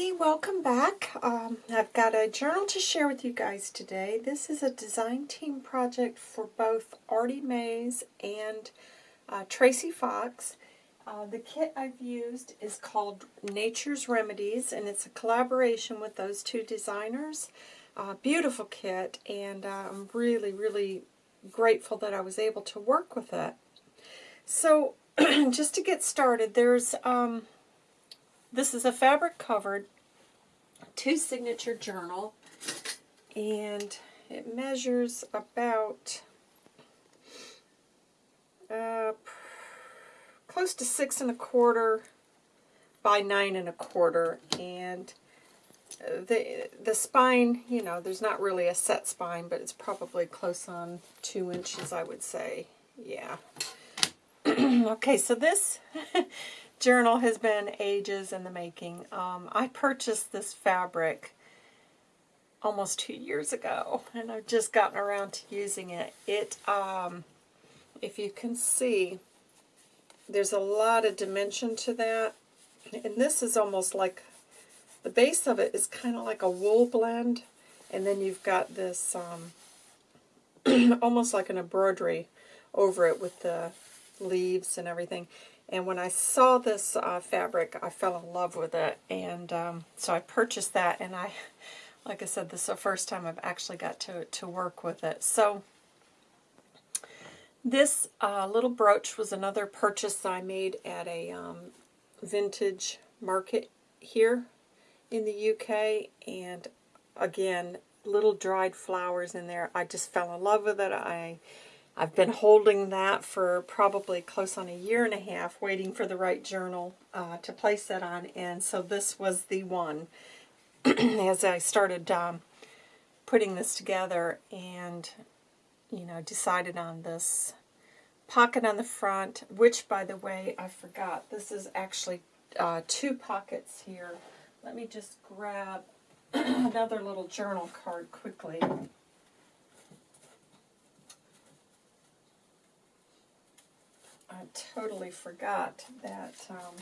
everybody, welcome back. Um, I've got a journal to share with you guys today. This is a design team project for both Artie Mays and uh, Tracy Fox. Uh, the kit I've used is called Nature's Remedies and it's a collaboration with those two designers. Uh, beautiful kit and uh, I'm really, really grateful that I was able to work with it. So just to get started, there's um, this is a fabric covered two signature journal and it measures about uh, close to six and a quarter by nine and a quarter and the the spine you know there's not really a set spine but it's probably close on two inches I would say yeah. Okay so this journal has been ages in the making. Um, I purchased this fabric almost two years ago, and I've just gotten around to using it. It, um, if you can see, there's a lot of dimension to that, and this is almost like, the base of it is kind of like a wool blend, and then you've got this, um, almost like an embroidery over it with the leaves and everything. And when I saw this uh, fabric, I fell in love with it. And um, so I purchased that. And I, like I said, this is the first time I've actually got to, to work with it. So this uh, little brooch was another purchase I made at a um, vintage market here in the UK. And again, little dried flowers in there. I just fell in love with it. I I've been holding that for probably close on a year and a half, waiting for the right journal uh, to place that on, and so this was the one as I started um, putting this together and, you know, decided on this pocket on the front, which, by the way, I forgot. This is actually uh, two pockets here. Let me just grab another little journal card quickly. I totally forgot that um,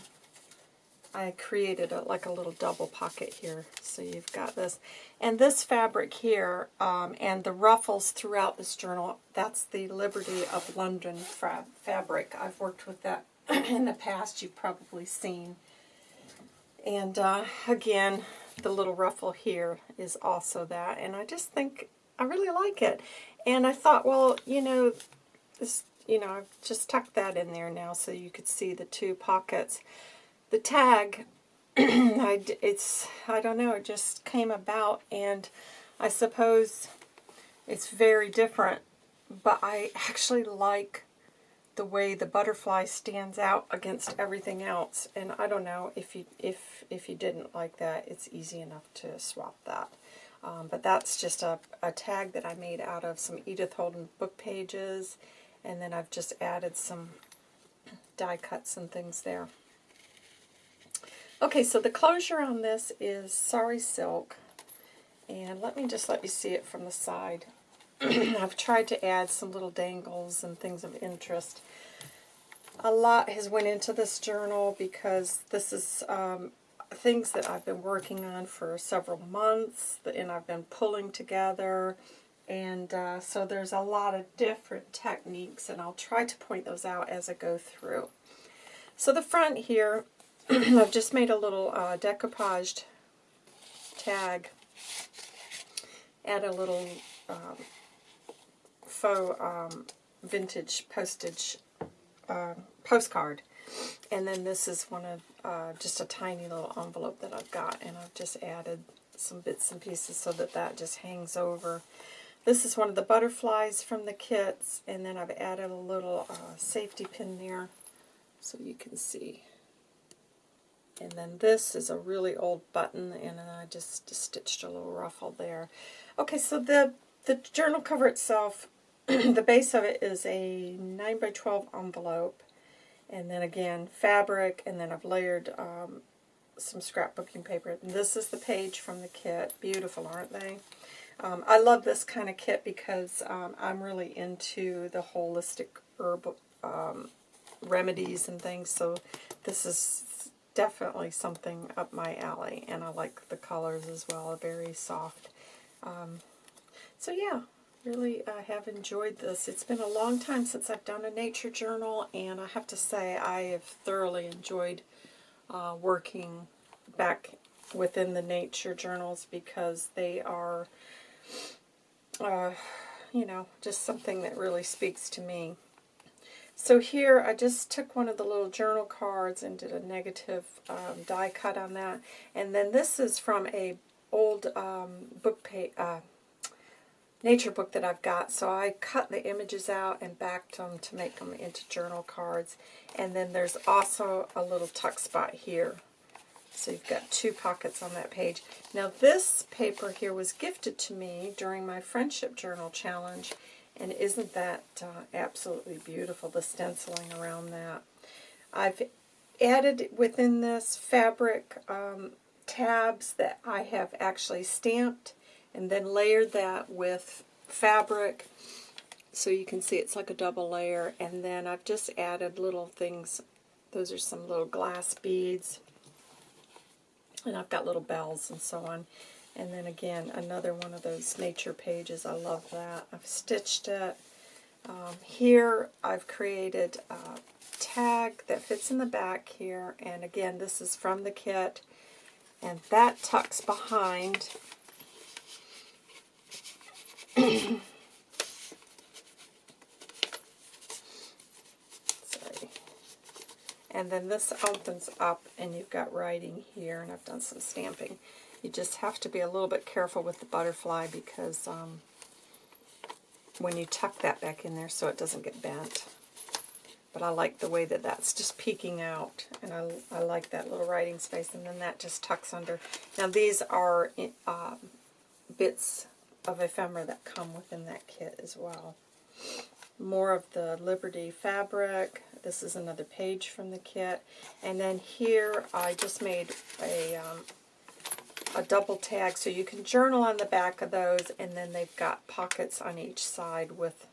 I created a, like a little double pocket here. So you've got this. And this fabric here um, and the ruffles throughout this journal, that's the Liberty of London fa fabric. I've worked with that in the past. You've probably seen. And uh, again, the little ruffle here is also that. And I just think I really like it. And I thought, well, you know, this you know, I've just tucked that in there now so you could see the two pockets. The tag, I, it's, I don't know, it just came about and I suppose it's very different, but I actually like the way the butterfly stands out against everything else. And I don't know if you if if you didn't like that, it's easy enough to swap that. Um, but that's just a, a tag that I made out of some Edith Holden book pages and then I've just added some die cuts and things there. Okay, so the closure on this is Sari Silk. And let me just let you see it from the side. I've tried to add some little dangles and things of interest. A lot has went into this journal because this is um, things that I've been working on for several months and I've been pulling together and uh, so there's a lot of different techniques, and I'll try to point those out as I go through. So the front here, I've just made a little uh, decoupaged tag, add a little um, faux um, vintage postage uh, postcard. And then this is one of uh, just a tiny little envelope that I've got, and I've just added some bits and pieces so that that just hangs over. This is one of the butterflies from the kits, and then I've added a little uh, safety pin there so you can see. And then this is a really old button, and I just stitched a little ruffle there. Okay, so the, the journal cover itself, the base of it is a 9 by 12 envelope, and then again, fabric, and then I've layered um, some scrapbooking paper. And this is the page from the kit. Beautiful, aren't they? Um, I love this kind of kit because um, I'm really into the holistic herb um, remedies and things, so this is definitely something up my alley, and I like the colors as well, very soft. Um, so yeah, really uh, have enjoyed this. It's been a long time since I've done a nature journal, and I have to say I have thoroughly enjoyed uh, working back within the nature journals because they are, uh, you know, just something that really speaks to me. So here I just took one of the little journal cards and did a negative um, die cut on that. And then this is from a old um, book page, uh, nature book that I've got. So I cut the images out and backed them to make them into journal cards. And then there's also a little tuck spot here. So you've got two pockets on that page. Now this paper here was gifted to me during my Friendship Journal Challenge. And isn't that uh, absolutely beautiful, the stenciling around that. I've added within this fabric um, tabs that I have actually stamped and then layered that with fabric so you can see it's like a double layer and then I've just added little things those are some little glass beads and I've got little bells and so on. And then again another one of those nature pages. I love that. I've stitched it. Um, here I've created a tag that fits in the back here. And again this is from the kit. And that tucks behind Sorry. And then this opens up and you've got writing here and I've done some stamping. You just have to be a little bit careful with the butterfly because um, when you tuck that back in there so it doesn't get bent. But I like the way that that's just peeking out, and I, I like that little writing space, and then that just tucks under. Now these are uh, bits of ephemera that come within that kit as well. More of the Liberty fabric. This is another page from the kit. And then here I just made a, um, a double tag so you can journal on the back of those and then they've got pockets on each side with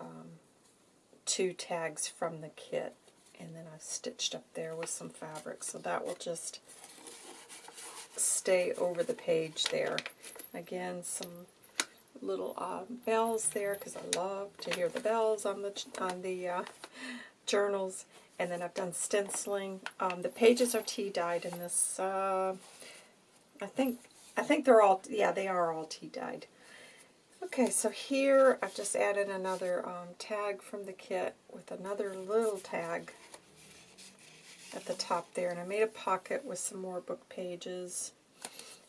um, two tags from the kit. And then I've stitched up there with some fabric. So that will just stay over the page there. Again, some little uh, bells there because I love to hear the bells on the on the uh, journals. And then I've done stenciling. Um, the pages are tea dyed in this. Uh, I think I think they're all yeah they are all tea dyed. Okay, so here I've just added another um, tag from the kit with another little tag at the top there, and I made a pocket with some more book pages.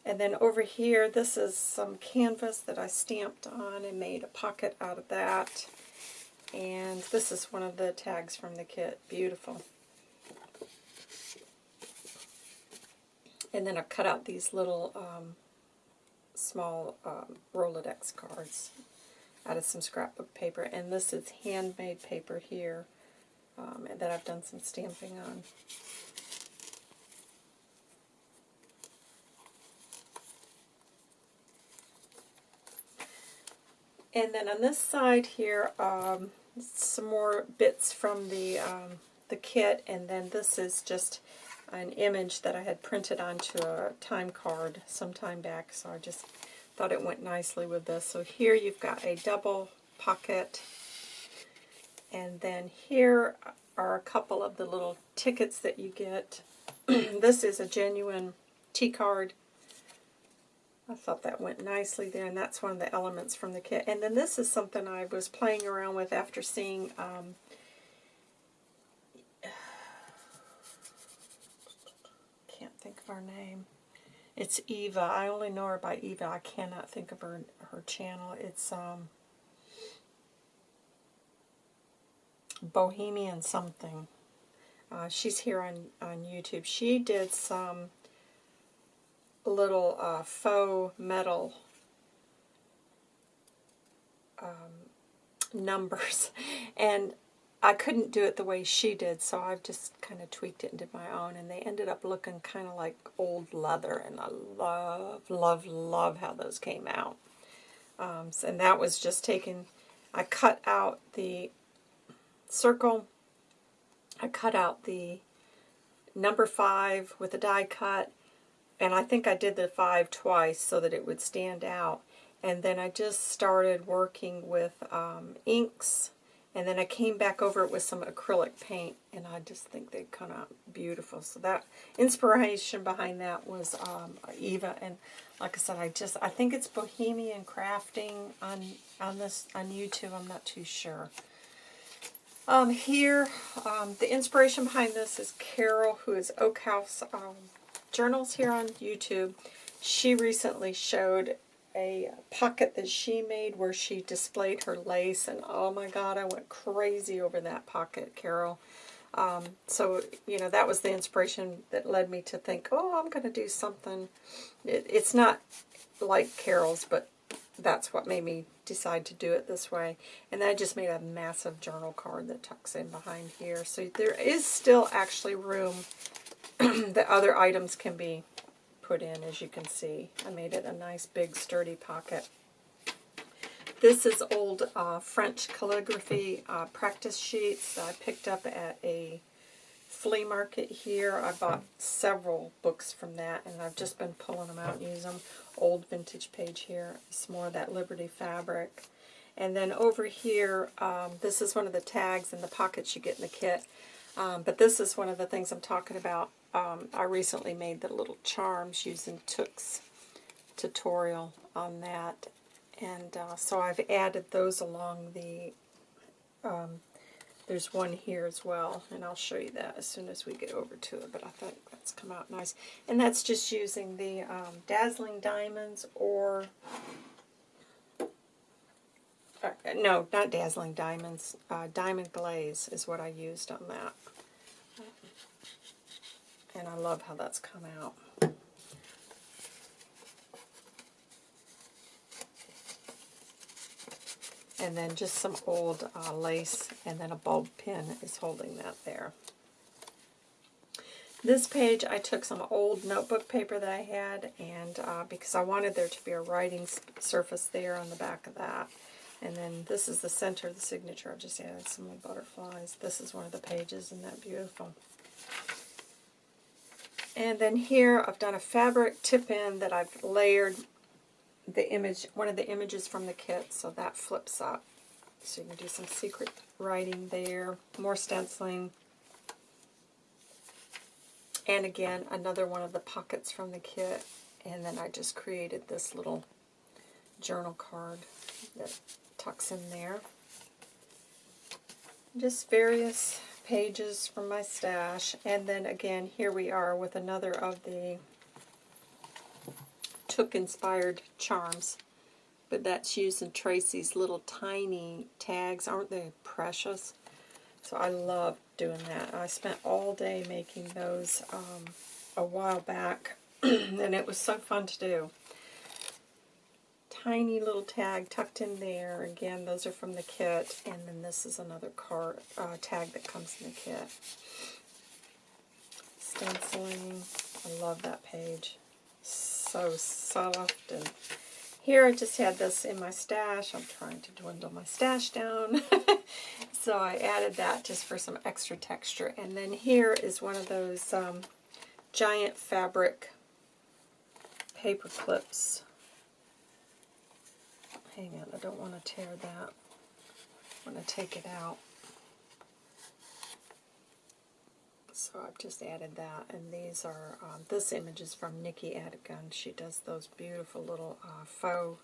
And then over here, this is some canvas that I stamped on and made a pocket out of that. And this is one of the tags from the kit. Beautiful. And then I've cut out these little um, small um, Rolodex cards out of some scrapbook paper. And this is handmade paper here um, that I've done some stamping on. And then on this side here, um, some more bits from the, um, the kit, and then this is just an image that I had printed onto a time card some time back, so I just thought it went nicely with this. So here you've got a double pocket, and then here are a couple of the little tickets that you get. this is a genuine T-card I thought that went nicely there, and that's one of the elements from the kit. And then this is something I was playing around with after seeing um, can't think of her name. It's Eva. I only know her by Eva. I cannot think of her her channel. It's um, Bohemian something. Uh, she's here on, on YouTube. She did some little uh, faux metal um, numbers. And I couldn't do it the way she did so I've just kind of tweaked it and did my own and they ended up looking kind of like old leather and I love love love how those came out. Um, and that was just taken I cut out the circle I cut out the number five with a die cut, and I think I did the five twice so that it would stand out. And then I just started working with um, inks, and then I came back over it with some acrylic paint, and I just think they come out beautiful. So that inspiration behind that was um, Eva, and like I said, I just I think it's Bohemian Crafting on on this on YouTube. I'm not too sure. Um, here, um, the inspiration behind this is Carol, who is Oak House um, Journals here on YouTube. She recently showed a pocket that she made where she displayed her lace, and oh my god, I went crazy over that pocket, Carol. Um, so, you know, that was the inspiration that led me to think, oh, I'm going to do something. It, it's not like Carol's, but that's what made me decide to do it this way. And I just made a massive journal card that tucks in behind here. So there is still actually room that other items can be put in, as you can see. I made it a nice big sturdy pocket. This is old uh, French calligraphy uh, practice sheets that I picked up at a flea market here. I bought several books from that, and I've just been pulling them out and using them. Old vintage page here. It's more of that Liberty fabric. And then over here, um, this is one of the tags in the pockets you get in the kit. Um, but this is one of the things I'm talking about. Um, I recently made the little charms using Took's tutorial on that. And uh, so I've added those along the um, there's one here as well, and I'll show you that as soon as we get over to it, but I think that's come out nice. And that's just using the um, Dazzling Diamonds or, uh, no, not Dazzling Diamonds, uh, Diamond Glaze is what I used on that. And I love how that's come out. and then just some old uh, lace, and then a bulb pin is holding that there. This page, I took some old notebook paper that I had, and uh, because I wanted there to be a writing surface there on the back of that. And then this is the center of the signature. I just added some butterflies. This is one of the pages, and that beautiful? And then here I've done a fabric tip-in that I've layered the image, one of the images from the kit, so that flips up. So you can do some secret writing there, more stenciling. And again, another one of the pockets from the kit. And then I just created this little journal card that tucks in there. Just various pages from my stash. And then again, here we are with another of the Took inspired charms. But that's using Tracy's little tiny tags. Aren't they precious? So I love doing that. I spent all day making those um, a while back. and it was so fun to do. Tiny little tag tucked in there. Again, those are from the kit. And then this is another card uh, tag that comes in the kit. Stenciling. I love that page so soft. And here I just had this in my stash. I'm trying to dwindle my stash down. so I added that just for some extra texture. And then here is one of those um, giant fabric paper clips. Hang on, I don't want to tear that. I'm going to take it out. So I've just added that, and these are, um, this image is from Nikki Adigan. She does those beautiful little uh, faux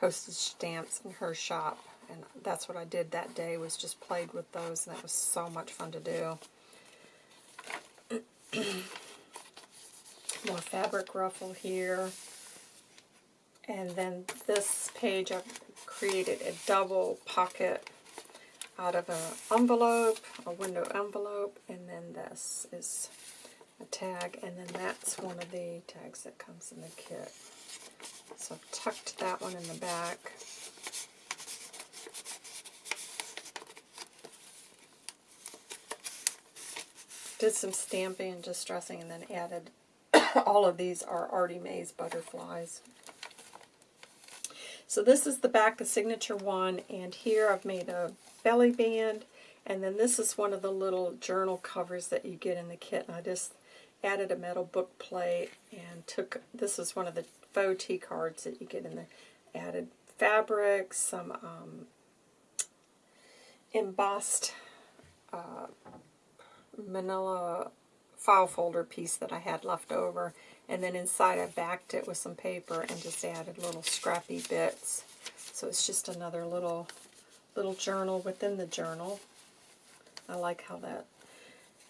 postage stamps in her shop, and that's what I did that day, was just played with those, and that was so much fun to do. More fabric ruffle here. And then this page I've created a double pocket out of an envelope, a window envelope, and then this is a tag, and then that's one of the tags that comes in the kit. So I've tucked that one in the back. Did some stamping and distressing and then added, all of these are Artie Mays butterflies. So this is the back of Signature 1, and here I've made a belly band. And then this is one of the little journal covers that you get in the kit. And I just added a metal book plate and took, this is one of the faux tea cards that you get in there, added fabric, some um, embossed uh, manila file folder piece that I had left over. And then inside I backed it with some paper and just added little scrappy bits. So it's just another little little journal within the journal. I like how that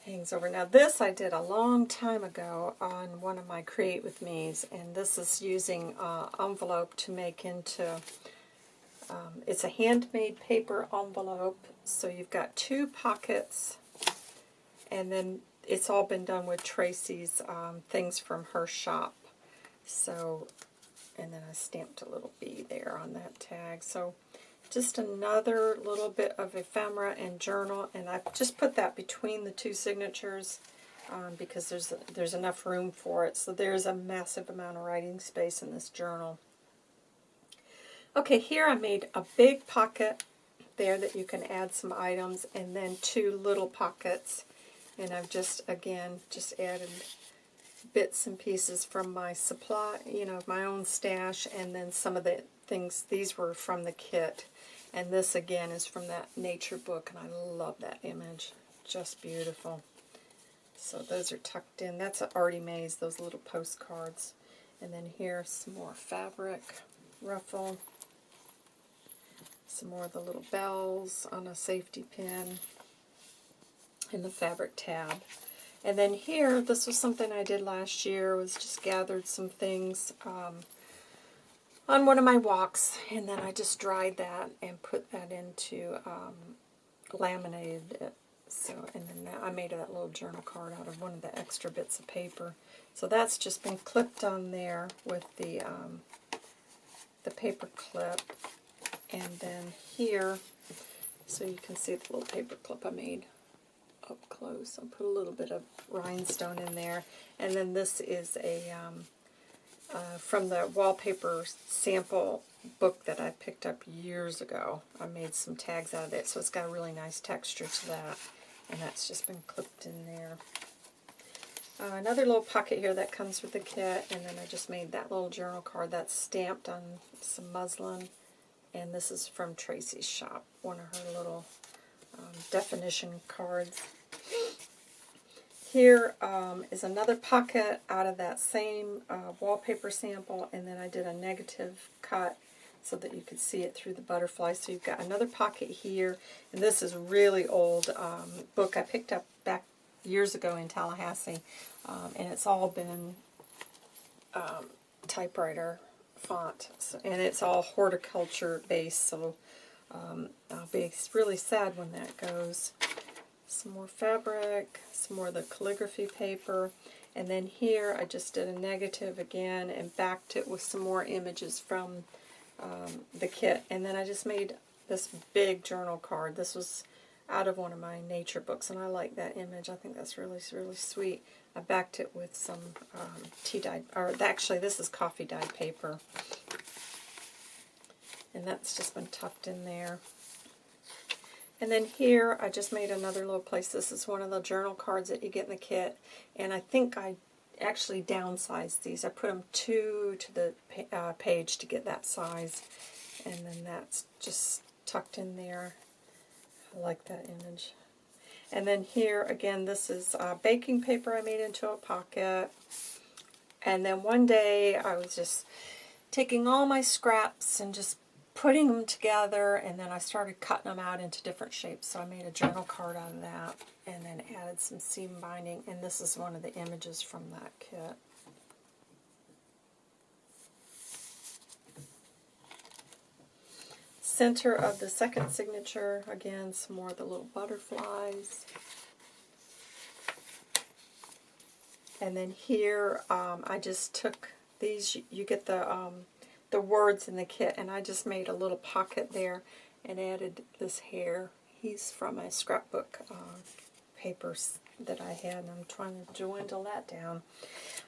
hangs over. Now this I did a long time ago on one of my Create With Me's, and this is using uh, envelope to make into, um, it's a handmade paper envelope, so you've got two pockets, and then it's all been done with Tracy's um, things from her shop. So, and then I stamped a little B there on that tag. So just another little bit of ephemera and journal, and I just put that between the two signatures um, because there's there's enough room for it. So there's a massive amount of writing space in this journal. Okay, here I made a big pocket there that you can add some items, and then two little pockets, and I've just, again, just added bits and pieces from my supply, you know, my own stash, and then some of the things, these were from the kit. And this again is from that nature book, and I love that image. Just beautiful. So those are tucked in. That's Artie Mays, those little postcards. And then here, some more fabric, ruffle. Some more of the little bells on a safety pin. And the fabric tab. And then here, this was something I did last year, was just gathered some things. Um, on one of my walks, and then I just dried that and put that into um, laminated it. So, and then I made that little journal card out of one of the extra bits of paper. So that's just been clipped on there with the um, the paper clip, and then here, so you can see the little paper clip I made up close. I'll put a little bit of rhinestone in there, and then this is a um, uh, from the wallpaper sample book that I picked up years ago. I made some tags out of it, so it's got a really nice texture to that, and that's just been clipped in there. Uh, another little pocket here that comes with the kit, and then I just made that little journal card that's stamped on some muslin, and this is from Tracy's shop, one of her little um, definition cards. Here um, is another pocket out of that same uh, wallpaper sample, and then I did a negative cut so that you could see it through the butterfly. So you've got another pocket here, and this is really old um, book I picked up back years ago in Tallahassee, um, and it's all been um, typewriter font, so, and it's all horticulture based, so um, I'll be really sad when that goes some more fabric, some more of the calligraphy paper, and then here I just did a negative again and backed it with some more images from um, the kit. And then I just made this big journal card. This was out of one of my nature books, and I like that image. I think that's really, really sweet. I backed it with some um, tea dyed, or actually this is coffee dyed paper. And that's just been tucked in there. And then here, I just made another little place. This is one of the journal cards that you get in the kit. And I think I actually downsized these. I put them two to the uh, page to get that size. And then that's just tucked in there. I like that image. And then here, again, this is uh, baking paper I made into a pocket. And then one day, I was just taking all my scraps and just putting them together, and then I started cutting them out into different shapes. So I made a journal card of that, and then added some seam binding, and this is one of the images from that kit. Center of the second signature, again, some more of the little butterflies. And then here, um, I just took these, you get the um, the words in the kit, and I just made a little pocket there and added this hare. He's from a scrapbook uh, papers that I had, and I'm trying to dwindle that down.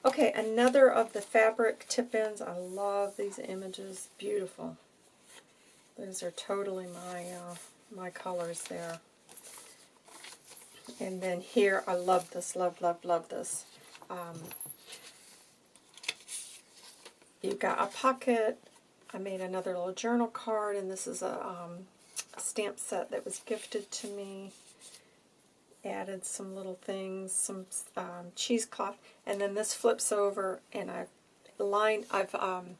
Okay, another of the fabric tip-ins. I love these images. Beautiful. Those are totally my, uh, my colors there. And then here, I love this, love, love, love this. Um, you've got a pocket. I made another little journal card, and this is a, um, a stamp set that was gifted to me. Added some little things, some um, cheesecloth, and then this flips over, and I've lined, I've um,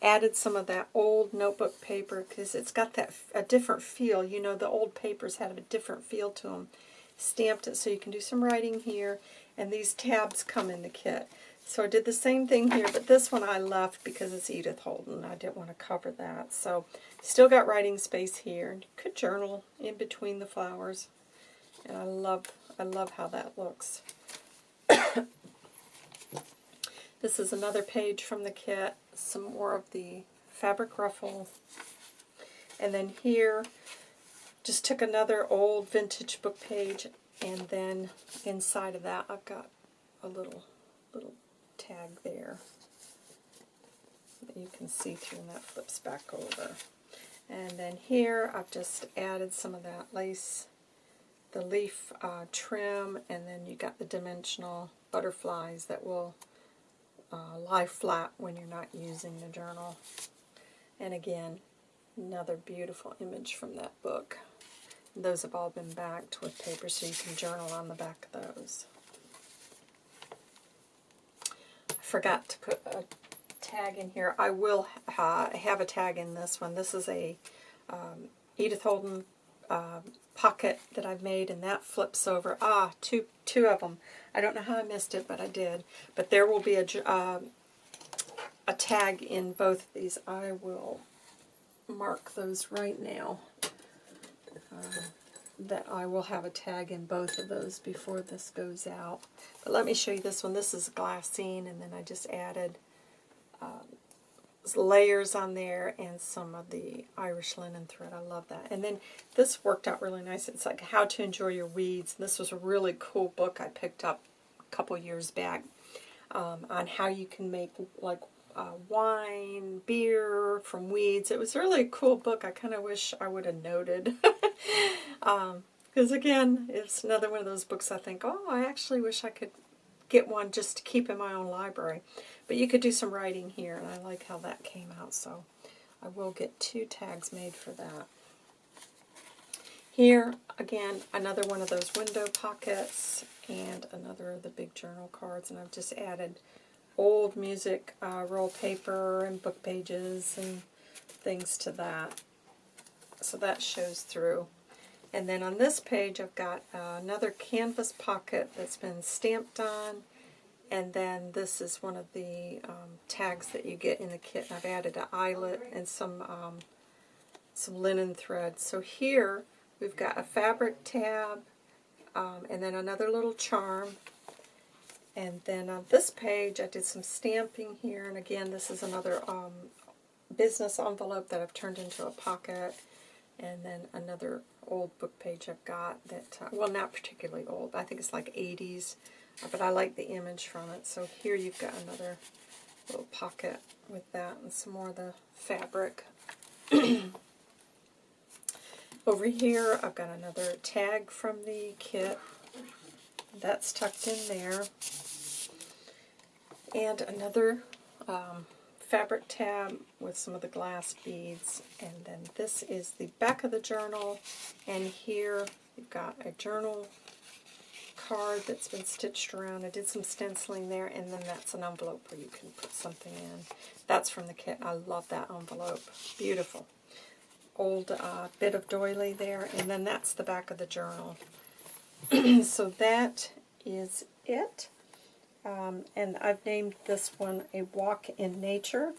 added some of that old notebook paper because it's got that a different feel. You know, the old papers had a different feel to them. Stamped it so you can do some writing here, and these tabs come in the kit. So I did the same thing here, but this one I left because it's Edith Holden. I didn't want to cover that. So still got writing space here. Could journal in between the flowers. And I love I love how that looks. this is another page from the kit. Some more of the fabric ruffle. And then here, just took another old vintage book page, and then inside of that I've got a little little tag there that you can see through and that flips back over. And then here I've just added some of that lace, the leaf uh, trim, and then you got the dimensional butterflies that will uh, lie flat when you're not using the journal. And again, another beautiful image from that book. those have all been backed with paper so you can journal on the back of those. Forgot to put a tag in here. I will have a tag in this one. This is a um, Edith Holden uh, pocket that I've made, and that flips over. Ah, two, two of them. I don't know how I missed it, but I did. But there will be a, uh, a tag in both of these. I will mark those right now. That I will have a tag in both of those before this goes out. But let me show you this one. This is glassine, and then I just added um, layers on there and some of the Irish linen thread. I love that. And then this worked out really nice. It's like How to Enjoy Your Weeds. And This was a really cool book I picked up a couple years back um, on how you can make like uh, wine, beer from weeds. It was really a cool book. I kind of wish I would have noted. Because um, again, it's another one of those books I think, oh, I actually wish I could get one just to keep in my own library. But you could do some writing here, and I like how that came out, so I will get two tags made for that. Here, again, another one of those window pockets, and another of the big journal cards, and I've just added old music uh, roll paper and book pages and things to that. So that shows through. And then on this page I've got uh, another canvas pocket that's been stamped on. And then this is one of the um, tags that you get in the kit. I've added an eyelet and some um, some linen thread. So here we've got a fabric tab um, and then another little charm and then on this page, I did some stamping here. And again, this is another um, business envelope that I've turned into a pocket. And then another old book page I've got that, uh, well, not particularly old. I think it's like 80s. Uh, but I like the image from it. So here you've got another little pocket with that and some more of the fabric. Over here, I've got another tag from the kit. That's tucked in there and another um, fabric tab with some of the glass beads. And then this is the back of the journal. And here you've got a journal card that's been stitched around. I did some stenciling there, and then that's an envelope where you can put something in. That's from the kit. I love that envelope. Beautiful. Old uh, bit of doily there, and then that's the back of the journal. so that is it. Um, and I've named this one A Walk in Nature.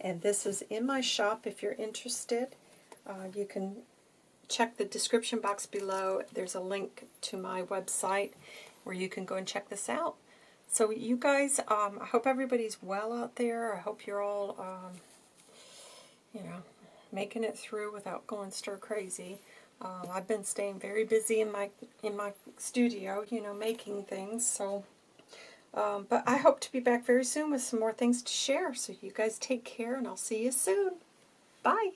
And this is in my shop if you're interested. Uh, you can check the description box below. There's a link to my website where you can go and check this out. So you guys, um, I hope everybody's well out there. I hope you're all, um, you know, making it through without going stir crazy. Uh, I've been staying very busy in my in my studio, you know, making things. So um, but I hope to be back very soon with some more things to share. So you guys take care, and I'll see you soon. Bye.